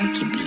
I can be.